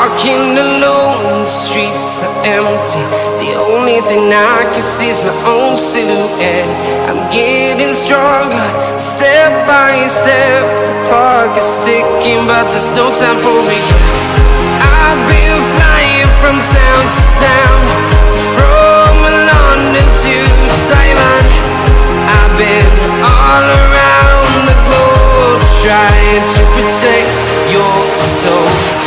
walking alone, the streets are empty. The only thing I can see is my own silhouette. I'm getting stronger, step by step. The clock is ticking, but there's no time for regrets. I've been flying from town to town, from London to Taiwan. I've been all around the globe trying to protect your soul.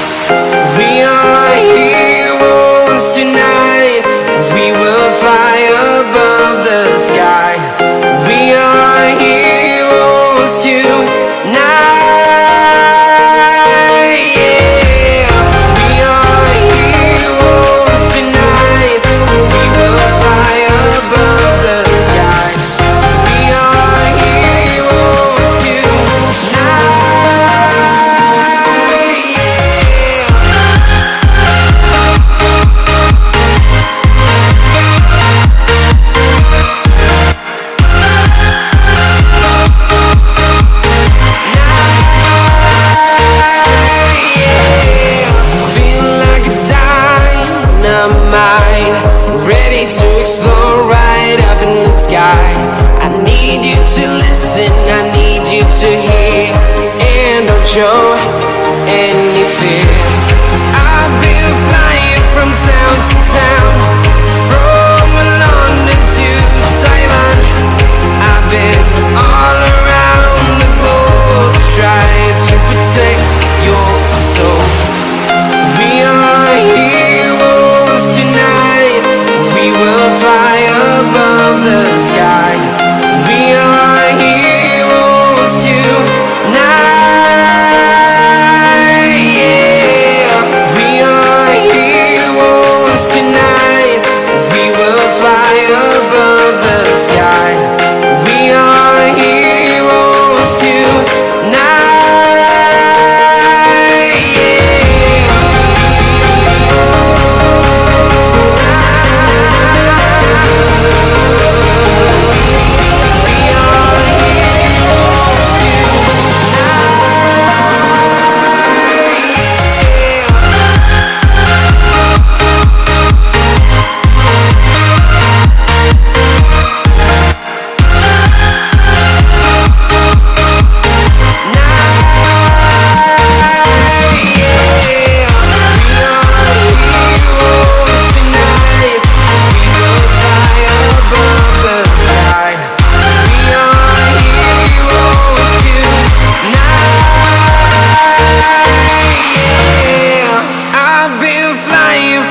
Dynamite, ready to explode right up in the sky. I need you to listen, I need you to hear, and don't show any fear.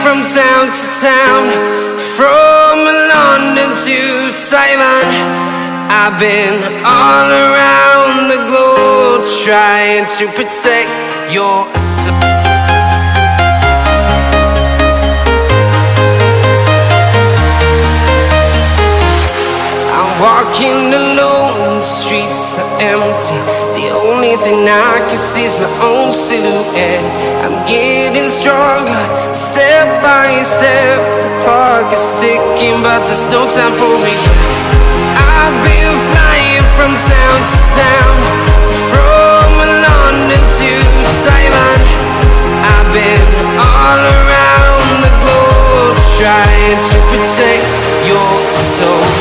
From town to town, from London to Taiwan. I've been all around the globe trying to protect your soul. I'm walking alone, the streets are empty. Thing I can see is my own silhouette. I'm getting stronger, step by step. The clock is ticking, but there's no time for regrets. I've been flying from town to town, from London to Taiwan. I've been all around the globe trying to protect your soul.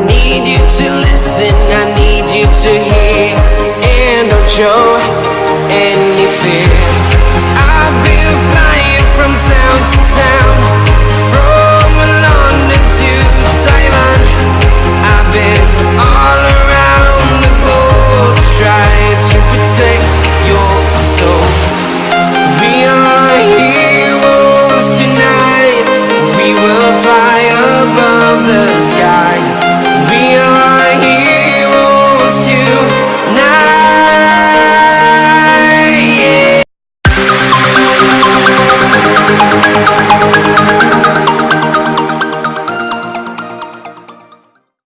need you to listen, I need you to hear. And don't show any fear. I've been flying from town to town.